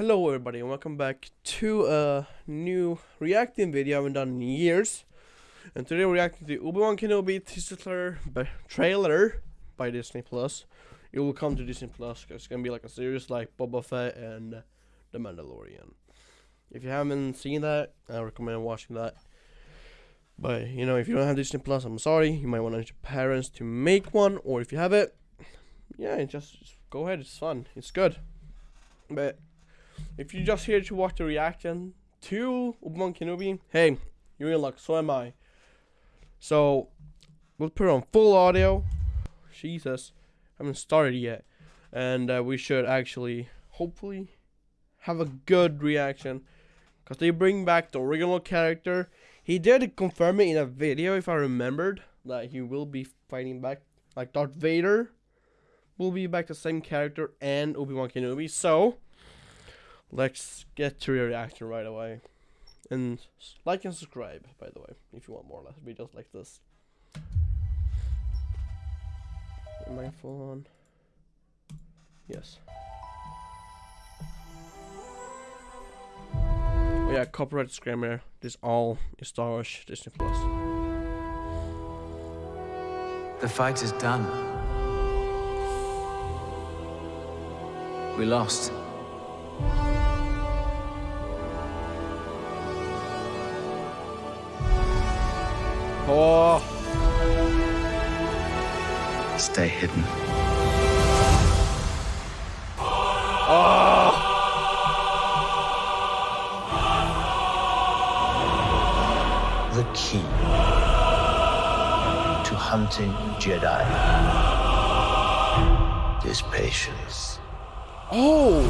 Hello everybody and welcome back to a new reacting video I haven't done in years. And today we're reacting to Obi-Wan Kenobi teaser trailer by Disney Plus. It will come to Disney Plus because it's gonna be like a series like Boba Fett and The Mandalorian. If you haven't seen that, I recommend watching that. But you know, if you don't have Disney Plus, I'm sorry. You might want to your parents to make one, or if you have it, yeah, just, just go ahead. It's fun. It's good. But if you're just here to watch the reaction to Obi-Wan Kenobi, hey, you're in luck. So am I. So we'll put it on full audio. Jesus, I haven't started yet, and uh, we should actually, hopefully, have a good reaction, cause they bring back the original character. He did confirm it in a video, if I remembered, that he will be fighting back, like Darth Vader will be back the same character and Obi-Wan Kenobi. So let's get to your reaction right away. And like and subscribe, by the way, if you want more videos like this. Am I full on? Yes. Oh yeah, copyright disclaimer. This all is Star Wars Disney Plus. The fight is done. We lost. Oh, Stay hidden. oh, the key to hunting Jedi is patience. oh.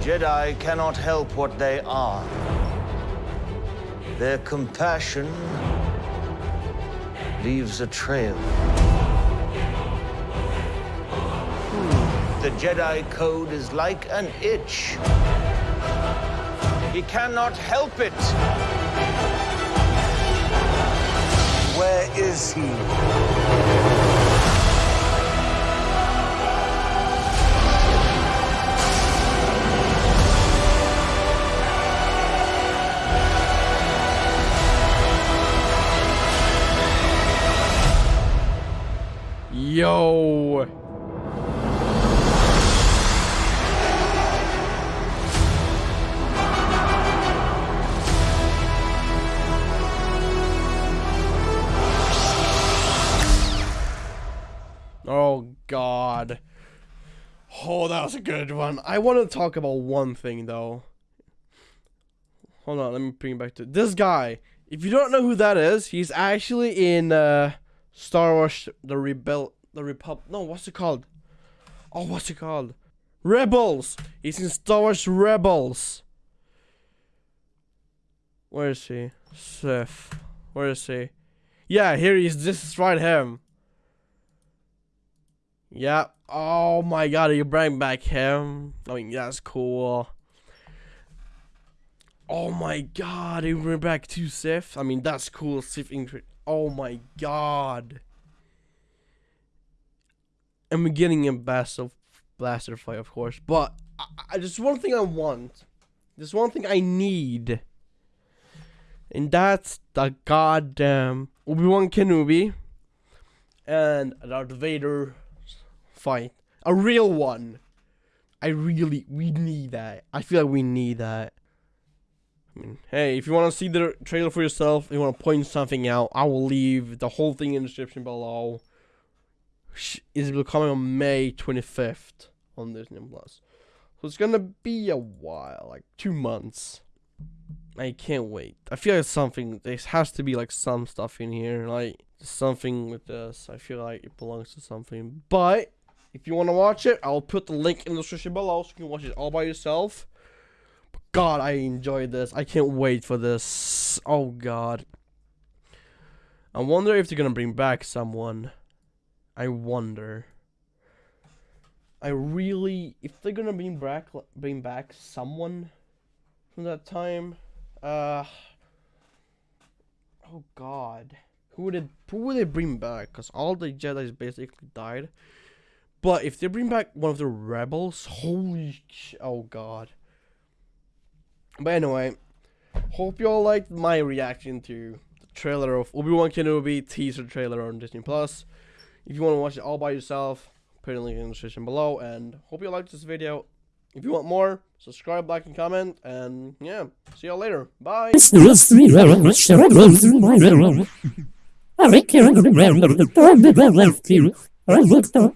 Jedi cannot help what they are. Their compassion leaves a trail. The Jedi Code is like an itch. He cannot help it. Where is he? Yo. Oh god. Oh, that was a good one. I want to talk about one thing though. Hold on, let me bring it back to this guy. If you don't know who that is, he's actually in uh Star Wars the Rebel the Repub no what's it called? Oh what's it called? Rebels! He's in Star Wars Rebels. Where is he? Sith. Where is he? Yeah, here he is. This is right him. Yeah. Oh my god, you bring back him. I mean, that's cool. Oh my god, you bring back two Sith. I mean, that's cool. Sith intro. Oh my god. And we're getting a best of blaster fight, of course. But I, I, just one thing I want. There's one thing I need. And that's the goddamn Obi-Wan Kenobi and Darth Vader fight. A real one. I really, we need that. I feel like we need that. I mean, hey, if you want to see the trailer for yourself, you want to point something out, I will leave the whole thing in the description below. Is coming on May 25th on Disney Plus. So it's gonna be a while, like two months. I can't wait. I feel like something. There has to be like some stuff in here, like something with this. I feel like it belongs to something. But if you want to watch it, I'll put the link in the description below so you can watch it all by yourself. But God, I enjoyed this. I can't wait for this. Oh God. I wonder if they're gonna bring back someone. I wonder. I really, if they're gonna bring back, bring back someone from that time, uh, oh God, who would it, who would they bring back? Cause all the Jedi's basically died. But if they bring back one of the rebels, holy oh god. But anyway, hope you all liked my reaction to the trailer of Obi Wan Kenobi teaser trailer on Disney Plus. If you want to watch it all by yourself, put a link in the description below. And hope you liked this video. If you want more, subscribe, like, and comment. And yeah, see y'all later. Bye. I looked up